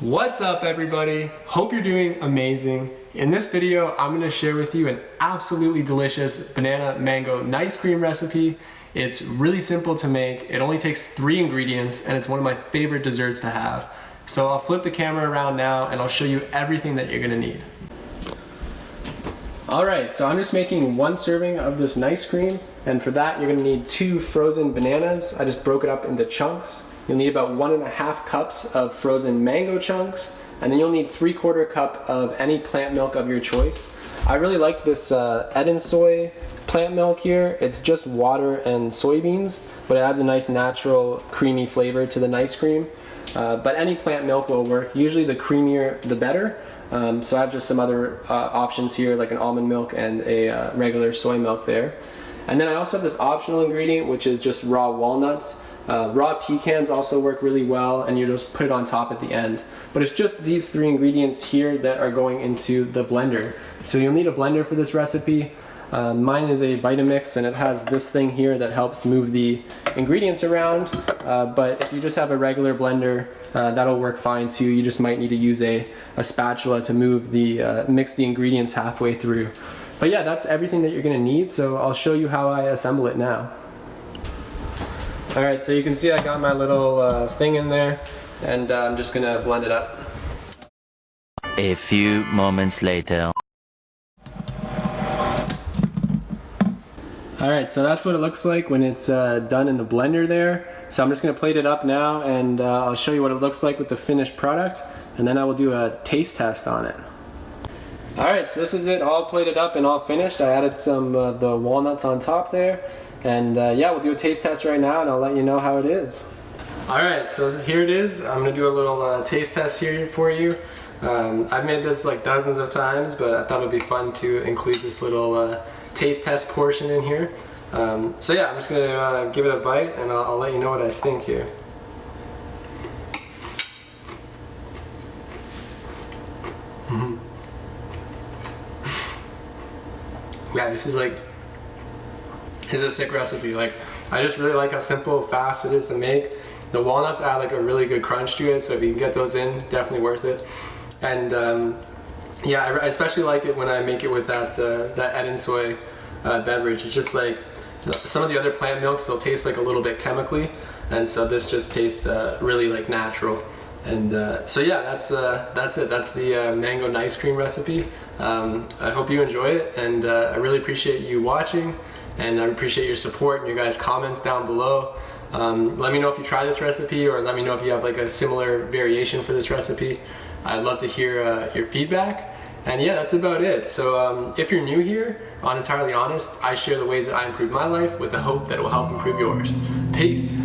What's up everybody? Hope you're doing amazing. In this video, I'm gonna share with you an absolutely delicious banana mango nice cream recipe. It's really simple to make. It only takes three ingredients and it's one of my favorite desserts to have. So I'll flip the camera around now and I'll show you everything that you're gonna need. Alright, so I'm just making one serving of this nice cream and for that you're gonna need two frozen bananas. I just broke it up into chunks. You'll need about one and a half cups of frozen mango chunks and then you'll need three quarter cup of any plant milk of your choice. I really like this uh, Eden soy plant milk here. It's just water and soybeans, but it adds a nice natural creamy flavor to the nice cream. Uh, but any plant milk will work. Usually the creamier the better. Um, so I have just some other uh, options here like an almond milk and a uh, regular soy milk there. And then I also have this optional ingredient which is just raw walnuts. Uh, raw pecans also work really well and you just put it on top at the end. But it's just these three ingredients here that are going into the blender. So you'll need a blender for this recipe. Uh, mine is a Vitamix and it has this thing here that helps move the ingredients around. Uh, but if you just have a regular blender, uh, that'll work fine too. You just might need to use a, a spatula to move the, uh, mix the ingredients halfway through. But yeah, that's everything that you're gonna need. So I'll show you how I assemble it now. All right, so you can see I got my little uh, thing in there and uh, I'm just gonna blend it up. A few moments later. All right, so that's what it looks like when it's uh, done in the blender there. So I'm just gonna plate it up now and uh, I'll show you what it looks like with the finished product and then I will do a taste test on it. All right, so this is it all plated up and all finished. I added some of uh, the walnuts on top there. And uh, yeah, we'll do a taste test right now and I'll let you know how it is. All right, so here it is. I'm gonna do a little uh, taste test here for you. Um, I've made this like dozens of times, but I thought it'd be fun to include this little uh, taste test portion in here. Um, so yeah, I'm just gonna uh, give it a bite and I'll, I'll let you know what I think here. Mm -hmm. yeah, this is like, this is a sick recipe. Like, I just really like how simple, fast it is to make. The walnuts add like a really good crunch to it, so if you can get those in, definitely worth it. And um, yeah, I especially like it when I make it with that uh, that Eden soy uh, beverage. It's just like some of the other plant milks, they'll taste like a little bit chemically, and so this just tastes uh, really like natural. And uh, so yeah, that's uh, that's it. That's the uh, mango nice cream recipe. Um, I hope you enjoy it, and uh, I really appreciate you watching, and I appreciate your support and your guys' comments down below. Um, let me know if you try this recipe, or let me know if you have like a similar variation for this recipe. I'd love to hear uh, your feedback. And yeah, that's about it. So um, if you're new here, on Entirely Honest, I share the ways that I improve my life with the hope that it will help improve yours. Peace.